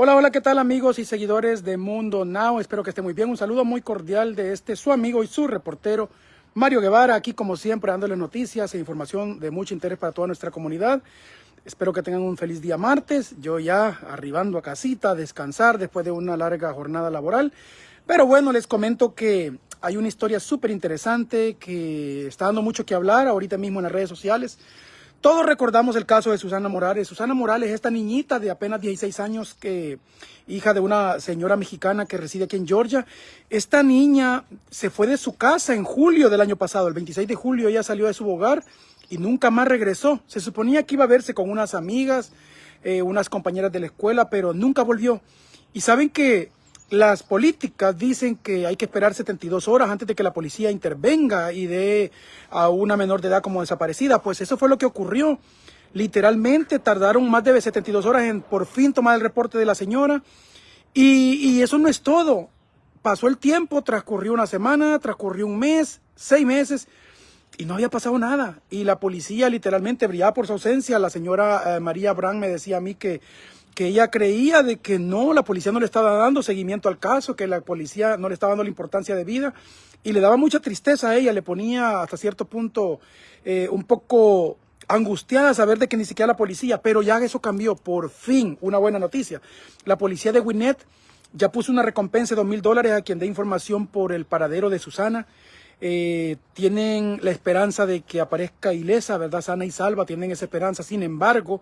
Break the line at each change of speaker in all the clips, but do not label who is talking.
Hola, hola, ¿qué tal amigos y seguidores de Mundo Now? Espero que esté muy bien. Un saludo muy cordial de este su amigo y su reportero Mario Guevara, aquí como siempre dándole noticias e información de mucho interés para toda nuestra comunidad. Espero que tengan un feliz día martes. Yo ya arribando a casita, a descansar después de una larga jornada laboral. Pero bueno, les comento que hay una historia súper interesante que está dando mucho que hablar ahorita mismo en las redes sociales. Todos recordamos el caso de Susana Morales. Susana Morales, esta niñita de apenas 16 años, que hija de una señora mexicana que reside aquí en Georgia. Esta niña se fue de su casa en julio del año pasado, el 26 de julio ella salió de su hogar y nunca más regresó. Se suponía que iba a verse con unas amigas, eh, unas compañeras de la escuela, pero nunca volvió. Y saben que las políticas dicen que hay que esperar 72 horas antes de que la policía intervenga y dé a una menor de edad como desaparecida. Pues eso fue lo que ocurrió. Literalmente tardaron más de 72 horas en por fin tomar el reporte de la señora. Y, eso no es todo. Pasó el tiempo, transcurrió una semana, transcurrió un mes, seis meses y no había pasado nada. Y la policía literalmente brillaba por su ausencia. La señora eh, María Brand me decía a mí que que ella creía de que no, la policía no le estaba dando seguimiento al caso, que la policía no le estaba dando la importancia de vida y le daba mucha tristeza a ella, le ponía hasta cierto punto eh, un poco angustiada saber de que ni siquiera la policía, pero ya eso cambió, por fin, una buena noticia. La policía de Winnet ya puso una recompensa de dos mil dólares a quien dé información por el paradero de Susana. Eh, tienen la esperanza de que aparezca ilesa, ¿verdad? Sana y salva, tienen esa esperanza. Sin embargo,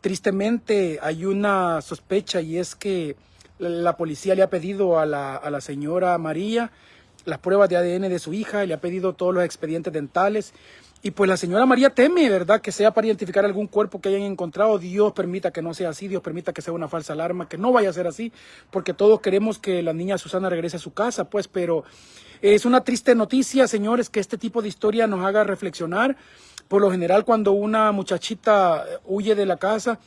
Tristemente hay una sospecha y es que la policía le ha pedido a la, señora María las pruebas de ADN de su hija, le ha pedido todos los expedientes dentales y pues la señora María teme, ¿verdad? Que sea para identificar algún cuerpo que hayan encontrado. Dios permita que no sea así, Dios permita que sea una falsa alarma, que no vaya a ser así, porque todos queremos que la niña Susana regrese a su casa, pues, pero es una triste noticia, señores, que este tipo de historia nos haga reflexionar. Por lo general, cuando una muchachita huye de la casa,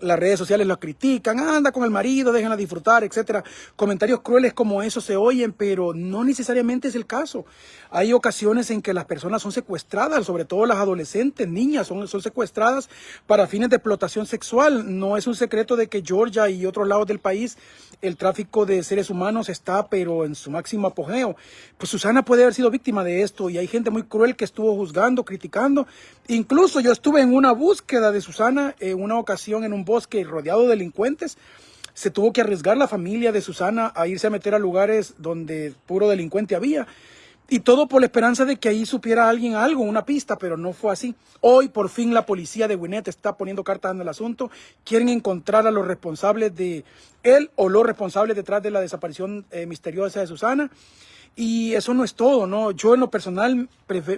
las redes sociales lo critican, anda con el marido, déjenla disfrutar, etcétera. Comentarios crueles como esos se oyen, pero no necesariamente es el caso. Hay ocasiones en que las personas son secuestradas, sobre todo las adolescentes, niñas, son, son secuestradas para fines de explotación sexual. No es un secreto de que Georgia y otros lados del país el tráfico de seres humanos está, pero en su máximo apogeo. Pues Susana puede haber sido víctima de esto y hay gente muy cruel que estuvo juzgando, criticando. Incluso yo estuve en una búsqueda de Susana en una ocasión en un bosque rodeado de delincuentes. Se tuvo que arriesgar la familia de Susana a irse a meter a lugares donde puro delincuente había. Y todo por la esperanza de que ahí supiera alguien algo, una pista, pero no fue así. Hoy por fin la policía de Winnet está poniendo cartas en el asunto. Quieren encontrar a los responsables de él o los responsables detrás de la desaparición eh, misteriosa de Susana. Y eso no es todo, ¿no? Yo en lo personal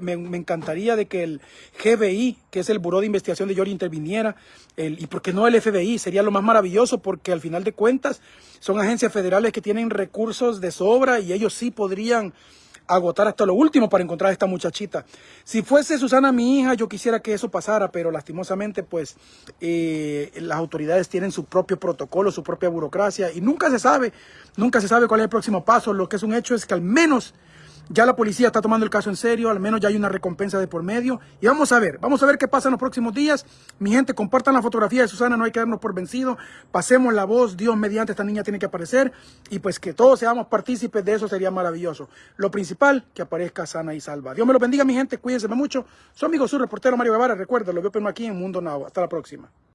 me, encantaría de que el GBI, que es el Buró de Investigación de Georgia, interviniera. El, y por qué no el FBI, sería lo más maravilloso porque al final de cuentas son agencias federales que tienen recursos de sobra y ellos sí podrían agotar hasta lo último para encontrar a esta muchachita. Si fuese Susana mi hija, yo quisiera que eso pasara, pero lastimosamente pues eh, las autoridades tienen su propio protocolo, su propia burocracia y nunca se sabe, nunca se sabe cuál es el próximo paso. Lo que es un hecho es que al menos ya la policía está tomando el caso en serio, al menos ya hay una recompensa de por medio. Y vamos a ver, vamos a ver qué pasa en los próximos días. Mi gente, compartan la fotografía de Susana, no hay que darnos por vencido. Pasemos la voz, Dios mediante esta niña tiene que aparecer. Y pues que todos seamos partícipes de eso sería maravilloso. Lo principal, que aparezca sana y salva. Dios me lo bendiga, mi gente, cuídense mucho. Su amigo, su reportero Mario Guevara, recuerda, lo veo aquí en Mundo Now. Hasta la próxima.